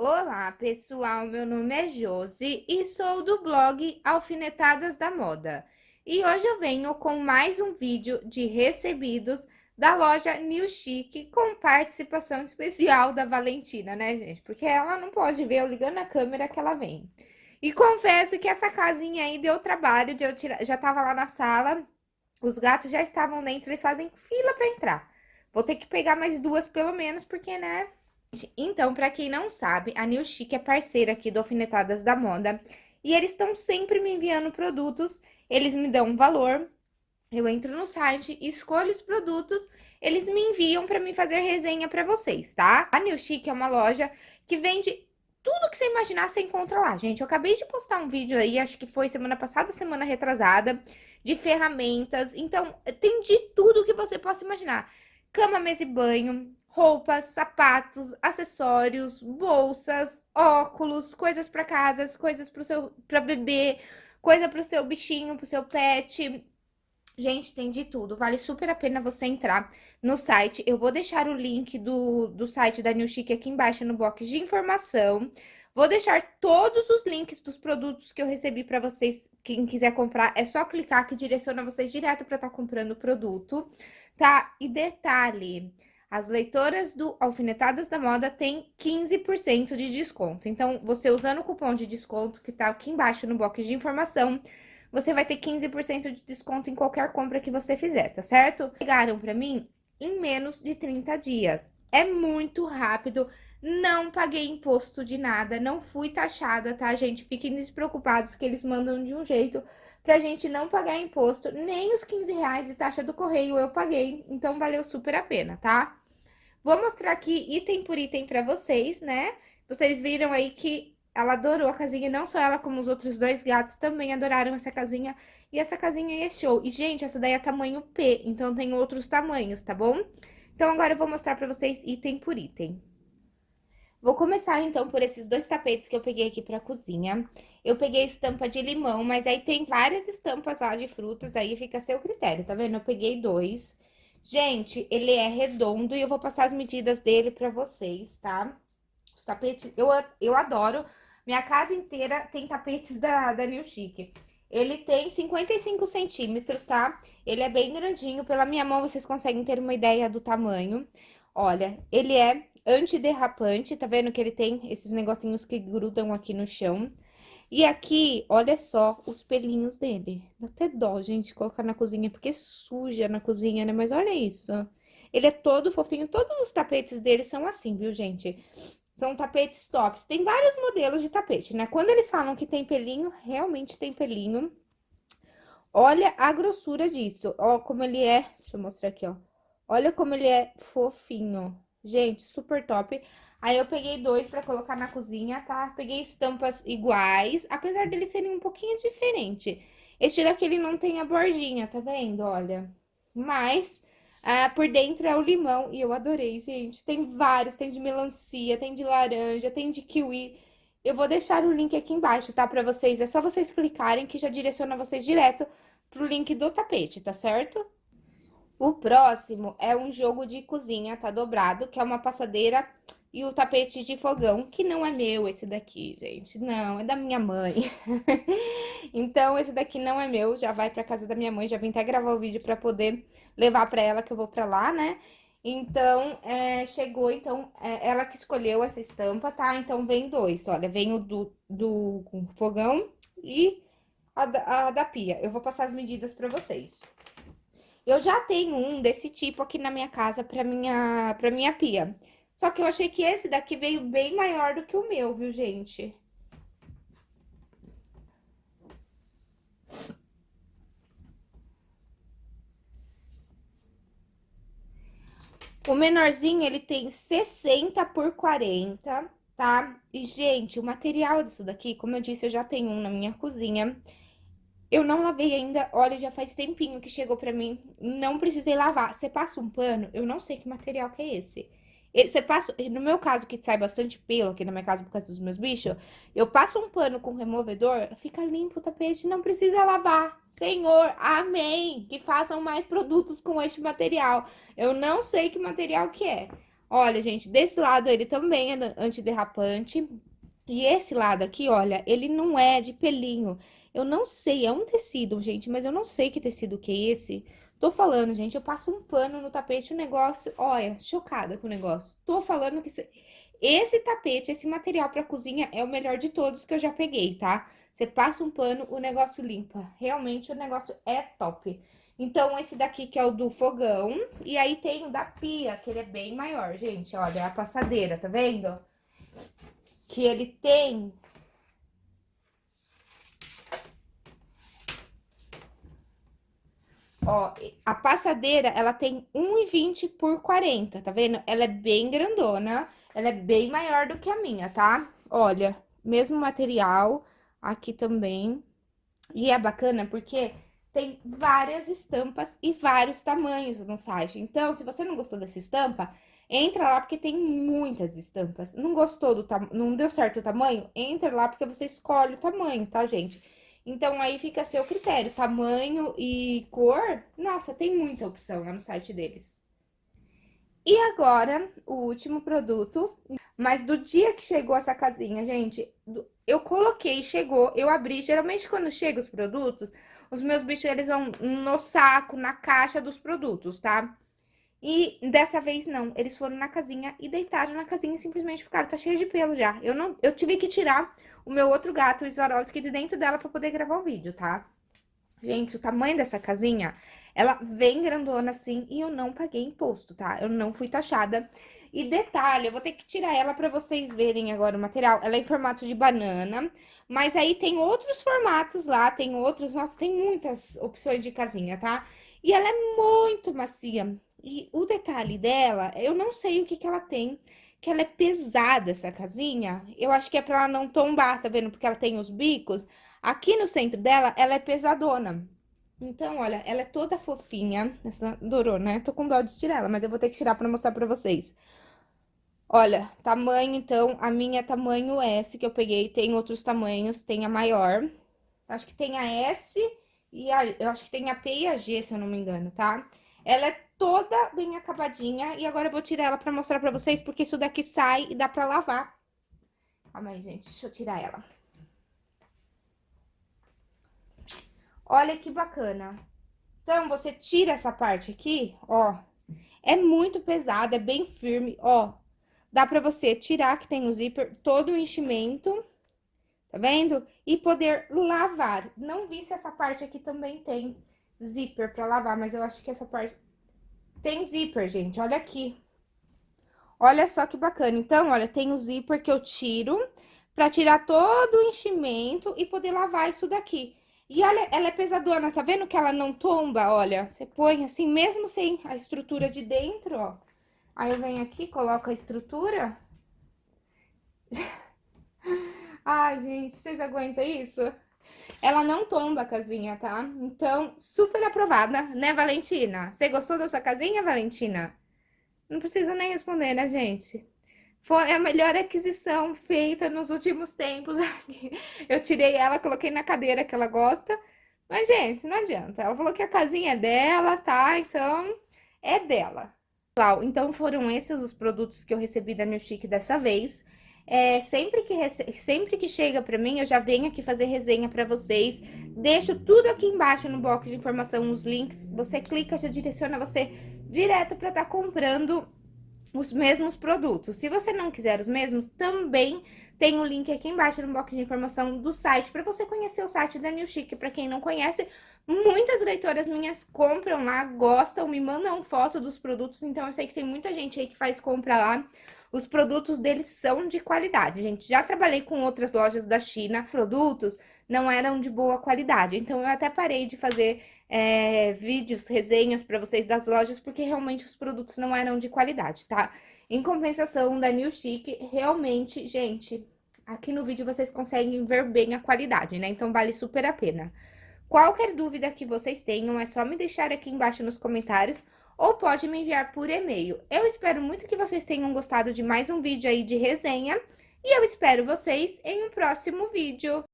Olá, pessoal. Meu nome é Josi e sou do blog Alfinetadas da Moda. E hoje eu venho com mais um vídeo de recebidos da loja New Chic com participação especial da Valentina, né, gente? Porque ela não pode ver eu ligando a câmera que ela vem. E confesso que essa casinha aí deu trabalho de eu tirar, já tava lá na sala, os gatos já estavam dentro, eles fazem fila para entrar. Vou ter que pegar mais duas pelo menos, porque, né, então, para quem não sabe, a New Chic é parceira aqui do Alfinetadas da Moda. E eles estão sempre me enviando produtos, eles me dão um valor, eu entro no site, escolho os produtos, eles me enviam para mim fazer resenha para vocês, tá? A New Chic é uma loja que vende tudo que você imaginar, você encontra lá, gente. Eu acabei de postar um vídeo aí, acho que foi semana passada, semana retrasada, de ferramentas. Então, tem de tudo que você possa imaginar. Cama, mesa e banho, roupas, sapatos, acessórios, bolsas, óculos, coisas para casas, coisas para seu para bebê, coisa para o seu bichinho, para o seu pet. Gente, tem de tudo. Vale super a pena você entrar no site. Eu vou deixar o link do, do site da New Chic aqui embaixo no box de informação. Vou deixar todos os links dos produtos que eu recebi para vocês. Quem quiser comprar, é só clicar que direciona vocês direto para estar tá comprando o produto, tá? E detalhe, as leitoras do Alfinetadas da Moda têm 15% de desconto. Então, você usando o cupom de desconto que tá aqui embaixo no box de informação, você vai ter 15% de desconto em qualquer compra que você fizer, tá certo? Pegaram pra mim em menos de 30 dias. É muito rápido, não paguei imposto de nada, não fui taxada, tá, gente? Fiquem despreocupados que eles mandam de um jeito pra gente não pagar imposto, nem os 15 reais de taxa do correio eu paguei, então valeu super a pena, tá? Vou mostrar aqui item por item pra vocês, né? Vocês viram aí que ela adorou a casinha, não só ela, como os outros dois gatos também adoraram essa casinha. E essa casinha é show. E, gente, essa daí é tamanho P, então tem outros tamanhos, tá bom? Então, agora eu vou mostrar pra vocês item por item. Vou começar, então, por esses dois tapetes que eu peguei aqui pra cozinha. Eu peguei estampa de limão, mas aí tem várias estampas lá de frutas, aí fica a seu critério, tá vendo? Eu peguei dois. Gente, ele é redondo e eu vou passar as medidas dele pra vocês, tá? Os tapetes, eu, eu adoro. Minha casa inteira tem tapetes da, da New Chic. Ele tem 55 centímetros, tá? Ele é bem grandinho. Pela minha mão, vocês conseguem ter uma ideia do tamanho. Olha, ele é antiderrapante, tá vendo que ele tem esses negocinhos que grudam aqui no chão. E aqui, olha só os pelinhos dele. Dá até dó, gente, colocar na cozinha, porque suja na cozinha, né? Mas olha isso. Ele é todo fofinho. Todos os tapetes dele são assim, viu, gente? São tapetes tops. Tem vários modelos de tapete, né? Quando eles falam que tem pelinho, realmente tem pelinho. Olha a grossura disso. Ó, como ele é... Deixa eu mostrar aqui, ó. Olha como ele é fofinho. Gente, super top. Aí eu peguei dois pra colocar na cozinha, tá? Peguei estampas iguais, apesar deles serem um pouquinho diferente. Este daqui, ele não tem a bordinha, tá vendo? Olha. Mas, ah, por dentro é o limão e eu adorei, gente. Tem vários, tem de melancia, tem de laranja, tem de kiwi. Eu vou deixar o link aqui embaixo, tá? Pra vocês. É só vocês clicarem que já direciona vocês direto pro link do tapete, tá certo? O próximo é um jogo de cozinha, tá dobrado, que é uma passadeira e o tapete de fogão, que não é meu esse daqui, gente. Não, é da minha mãe. então, esse daqui não é meu, já vai pra casa da minha mãe. Já vim até gravar o vídeo pra poder levar pra ela, que eu vou pra lá, né? Então, é, chegou, então, é, ela que escolheu essa estampa, tá? Então, vem dois, olha, vem o do, do fogão e a da, a da pia. Eu vou passar as medidas pra vocês. Eu já tenho um desse tipo aqui na minha casa pra minha, pra minha pia. Só que eu achei que esse daqui veio bem maior do que o meu, viu, gente? O menorzinho, ele tem 60 por 40, tá? E, gente, o material disso daqui, como eu disse, eu já tenho um na minha cozinha. Eu não lavei ainda, olha, já faz tempinho que chegou pra mim, não precisei lavar. Você passa um pano, eu não sei que material que é esse. Você passa, no meu caso, que sai bastante pelo aqui na minha casa por causa dos meus bichos, eu passo um pano com removedor, fica limpo o tapete, não precisa lavar. Senhor, amém! Que façam mais produtos com este material. Eu não sei que material que é. Olha, gente, desse lado ele também é antiderrapante. E esse lado aqui, olha, ele não é de pelinho. Eu não sei, é um tecido, gente, mas eu não sei que tecido que é esse. Tô falando, gente, eu passo um pano no tapete, o negócio... Olha, chocada com o negócio. Tô falando que... Esse tapete, esse material pra cozinha é o melhor de todos que eu já peguei, tá? Você passa um pano, o negócio limpa. Realmente, o negócio é top. Então, esse daqui que é o do fogão. E aí tem o da pia, que ele é bem maior, gente. Olha, é a passadeira, tá vendo? Que ele tem... Ó, a passadeira, ela tem 1,20 por 40, tá vendo? Ela é bem grandona, ela é bem maior do que a minha, tá? Olha, mesmo material, aqui também. E é bacana porque tem várias estampas e vários tamanhos no site. Então, se você não gostou dessa estampa, entra lá porque tem muitas estampas. Não gostou do não deu certo o tamanho? Entra lá porque você escolhe o tamanho, tá, gente? Então, aí fica a seu critério, tamanho e cor. Nossa, tem muita opção lá no site deles. E agora, o último produto, mas do dia que chegou essa casinha, gente, eu coloquei, chegou, eu abri, geralmente quando chegam os produtos, os meus bichos, eles vão no saco, na caixa dos produtos, tá? E dessa vez não, eles foram na casinha e deitaram na casinha e simplesmente ficaram, tá cheio de pelo já. Eu não, eu tive que tirar o meu outro gato, o Swarovski, de dentro dela pra poder gravar o vídeo, tá? Gente, o tamanho dessa casinha, ela vem grandona assim e eu não paguei imposto, tá? Eu não fui taxada. E detalhe, eu vou ter que tirar ela pra vocês verem agora o material. Ela é em formato de banana, mas aí tem outros formatos lá, tem outros... Nossa, tem muitas opções de casinha, tá? E ela é muito macia. E o detalhe dela, eu não sei o que que ela tem, que ela é pesada, essa casinha. Eu acho que é pra ela não tombar, tá vendo? Porque ela tem os bicos. Aqui no centro dela, ela é pesadona. Então, olha, ela é toda fofinha. Essa durou, né? Tô com dó de tirar ela, mas eu vou ter que tirar pra mostrar pra vocês. Olha, tamanho, então, a minha é tamanho S que eu peguei. Tem outros tamanhos, tem a maior. Acho que tem a S e a... Eu acho que tem a P e a G, se eu não me engano, tá? Ela é toda bem acabadinha. E agora eu vou tirar ela pra mostrar pra vocês, porque isso daqui sai e dá pra lavar. Calma aí, gente. Deixa eu tirar ela. Olha que bacana. Então, você tira essa parte aqui, ó. É muito pesada, é bem firme, ó. Dá pra você tirar, que tem o zíper, todo o enchimento, tá vendo? E poder lavar. Não vi se essa parte aqui também tem zíper pra lavar, mas eu acho que essa parte... Tem zíper, gente, olha aqui. Olha só que bacana. Então, olha, tem o zíper que eu tiro pra tirar todo o enchimento e poder lavar isso daqui. E olha, ela é pesadona, tá vendo que ela não tomba? Olha, você põe assim, mesmo sem a estrutura de dentro, ó. Aí eu venho aqui, coloco a estrutura. Ai, gente, vocês aguentam isso? Ela não tomba a casinha, tá? Então, super aprovada, né, Valentina? Você gostou da sua casinha, Valentina? Não precisa nem responder, né, gente? Foi a melhor aquisição feita nos últimos tempos Eu tirei ela, coloquei na cadeira que ela gosta. Mas, gente, não adianta. Ela falou que a casinha é dela, tá? Então, é dela. Pessoal, então foram esses os produtos que eu recebi da New Chic dessa vez. É, sempre, que sempre que chega pra mim, eu já venho aqui fazer resenha pra vocês. Deixo tudo aqui embaixo no box de informação, os links. Você clica, já direciona você direto pra estar tá comprando os mesmos produtos. Se você não quiser os mesmos, também tem o link aqui embaixo no box de informação do site para você conhecer o site da New Chic. Para quem não conhece, muitas leitoras minhas compram lá, gostam, me mandam foto dos produtos, então eu sei que tem muita gente aí que faz compra lá. Os produtos deles são de qualidade, gente. Já trabalhei com outras lojas da China, produtos não eram de boa qualidade. Então, eu até parei de fazer é, vídeos, resenhas para vocês das lojas, porque realmente os produtos não eram de qualidade, tá? Em compensação, da New Chic, realmente, gente, aqui no vídeo vocês conseguem ver bem a qualidade, né? Então, vale super a pena. Qualquer dúvida que vocês tenham, é só me deixar aqui embaixo nos comentários ou pode me enviar por e-mail. Eu espero muito que vocês tenham gostado de mais um vídeo aí de resenha e eu espero vocês em um próximo vídeo.